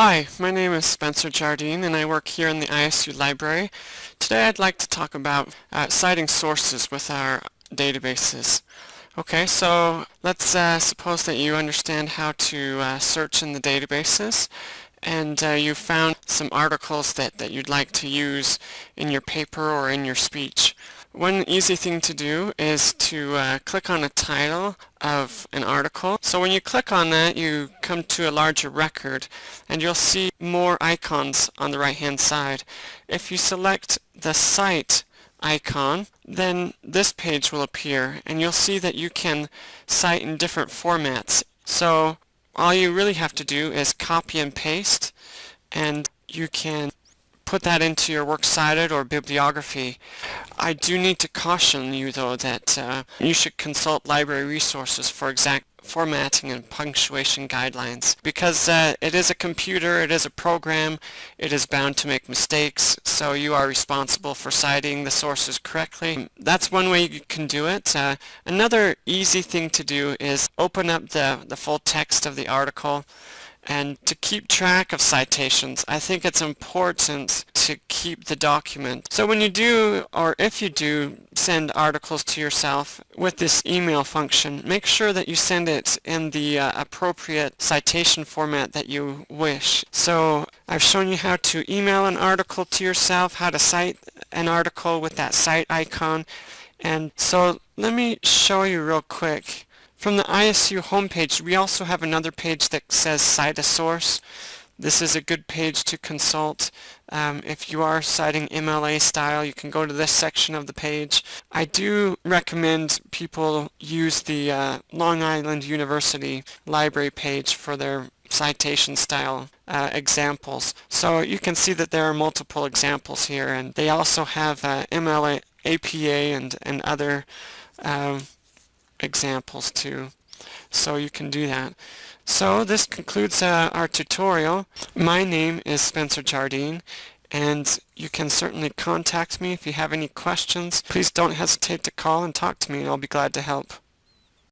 Hi, my name is Spencer Jardine and I work here in the ISU library. Today I'd like to talk about uh, citing sources with our databases. Okay, so let's uh, suppose that you understand how to uh, search in the databases and uh, you found some articles that, that you'd like to use in your paper or in your speech. One easy thing to do is to uh, click on a title of an article. So when you click on that you come to a larger record and you'll see more icons on the right hand side. If you select the cite icon then this page will appear and you'll see that you can cite in different formats. So all you really have to do is copy and paste and you can put that into your works cited or bibliography. I do need to caution you though that uh, you should consult library resources for exact formatting and punctuation guidelines because uh, it is a computer, it is a program, it is bound to make mistakes so you are responsible for citing the sources correctly. That's one way you can do it. Uh, another easy thing to do is open up the, the full text of the article and to keep track of citations, I think it's important to keep the document. So when you do, or if you do, send articles to yourself with this email function, make sure that you send it in the uh, appropriate citation format that you wish. So I've shown you how to email an article to yourself, how to cite an article with that cite icon. And so let me show you real quick. From the ISU homepage, we also have another page that says Cite a Source. This is a good page to consult. Um, if you are citing MLA style, you can go to this section of the page. I do recommend people use the uh, Long Island University library page for their citation style uh, examples. So you can see that there are multiple examples here and they also have uh, MLA, APA and, and other uh, examples too. So you can do that. So this concludes uh, our tutorial. My name is Spencer Jardine and you can certainly contact me if you have any questions. Please don't hesitate to call and talk to me and I'll be glad to help.